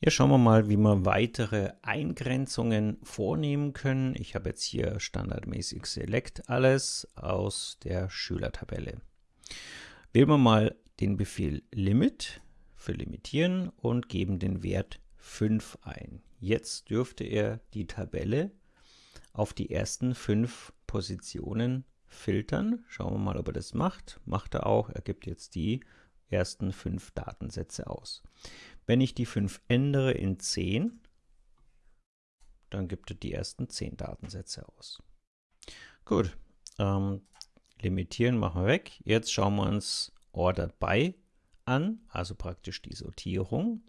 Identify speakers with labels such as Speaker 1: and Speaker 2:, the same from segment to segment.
Speaker 1: Hier schauen wir mal, wie wir weitere Eingrenzungen vornehmen können. Ich habe jetzt hier standardmäßig Select alles aus der Schülertabelle. Wählen wir mal den Befehl Limit für Limitieren und geben den Wert 5 ein. Jetzt dürfte er die Tabelle auf die ersten fünf Positionen filtern. Schauen wir mal, ob er das macht. Macht er auch. Er gibt jetzt die ersten fünf Datensätze aus. Wenn ich die 5 ändere in 10, dann gibt er die ersten 10 Datensätze aus. Gut, ähm, limitieren machen wir weg. Jetzt schauen wir uns Order by an, also praktisch die Sortierung.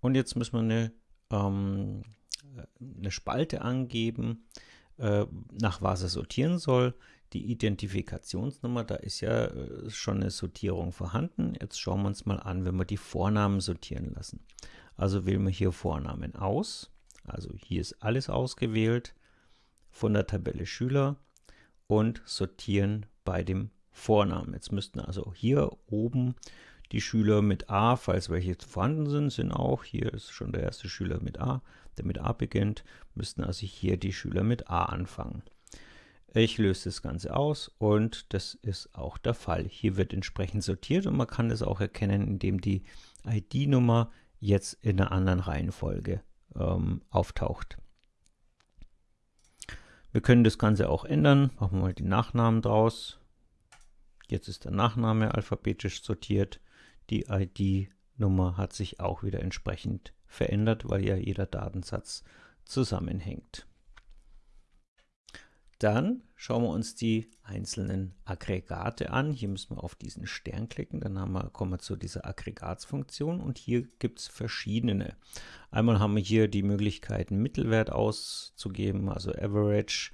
Speaker 1: Und jetzt müssen wir eine, ähm, eine Spalte angeben, äh, nach was er sortieren soll. Die Identifikationsnummer, da ist ja äh, schon eine Sortierung vorhanden. Jetzt schauen wir uns mal an, wenn wir die Vornamen sortieren lassen. Also wählen wir hier Vornamen aus. Also hier ist alles ausgewählt von der Tabelle Schüler und sortieren bei dem Vornamen. Jetzt müssten also hier oben die Schüler mit A, falls welche vorhanden sind, sind auch, hier ist schon der erste Schüler mit A, der mit A beginnt, müssten also hier die Schüler mit A anfangen. Ich löse das Ganze aus und das ist auch der Fall. Hier wird entsprechend sortiert und man kann das auch erkennen, indem die ID-Nummer jetzt in einer anderen Reihenfolge ähm, auftaucht. Wir können das Ganze auch ändern. Machen wir mal die Nachnamen draus. Jetzt ist der Nachname alphabetisch sortiert. Die ID-Nummer hat sich auch wieder entsprechend verändert, weil ja jeder Datensatz zusammenhängt. Dann schauen wir uns die einzelnen Aggregate an. Hier müssen wir auf diesen Stern klicken, dann wir, kommen wir zu dieser Aggregatsfunktion und hier gibt es verschiedene. Einmal haben wir hier die Möglichkeit, einen Mittelwert auszugeben, also Average,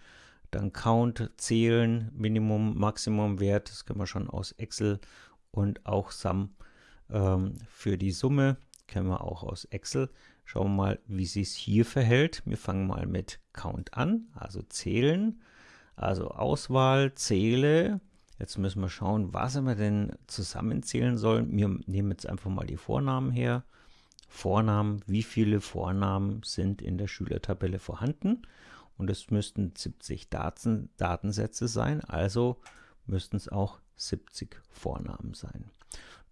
Speaker 1: dann Count, Zählen, Minimum, Maximum Wert, das können wir schon aus Excel und auch Sum ähm, für die Summe, kennen wir auch aus Excel. Schauen wir mal, wie sich hier verhält. Wir fangen mal mit Count an, also zählen. Also Auswahl, zähle. Jetzt müssen wir schauen, was wir denn zusammenzählen sollen. Wir nehmen jetzt einfach mal die Vornamen her. Vornamen, wie viele Vornamen sind in der Schülertabelle vorhanden? Und es müssten 70 Daten, Datensätze sein, also müssten es auch 70 Vornamen sein.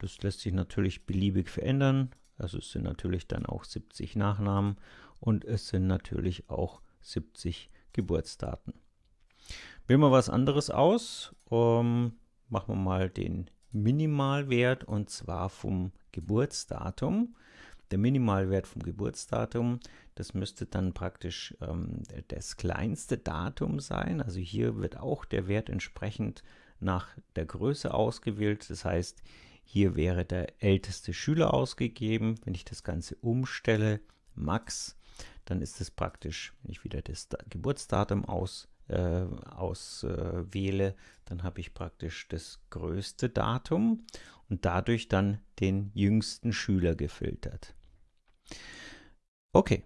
Speaker 1: Das lässt sich natürlich beliebig verändern. Also es sind natürlich dann auch 70 Nachnamen und es sind natürlich auch 70 Geburtsdaten. Wählen wir was anderes aus. Um, machen wir mal den Minimalwert und zwar vom Geburtsdatum. Der Minimalwert vom Geburtsdatum, das müsste dann praktisch ähm, das kleinste Datum sein. Also hier wird auch der Wert entsprechend nach der Größe ausgewählt. Das heißt, hier wäre der älteste Schüler ausgegeben. Wenn ich das Ganze umstelle, Max, dann ist es praktisch, wenn ich wieder das Geburtsdatum aus äh, auswähle, äh, dann habe ich praktisch das größte Datum und dadurch dann den jüngsten Schüler gefiltert. Okay,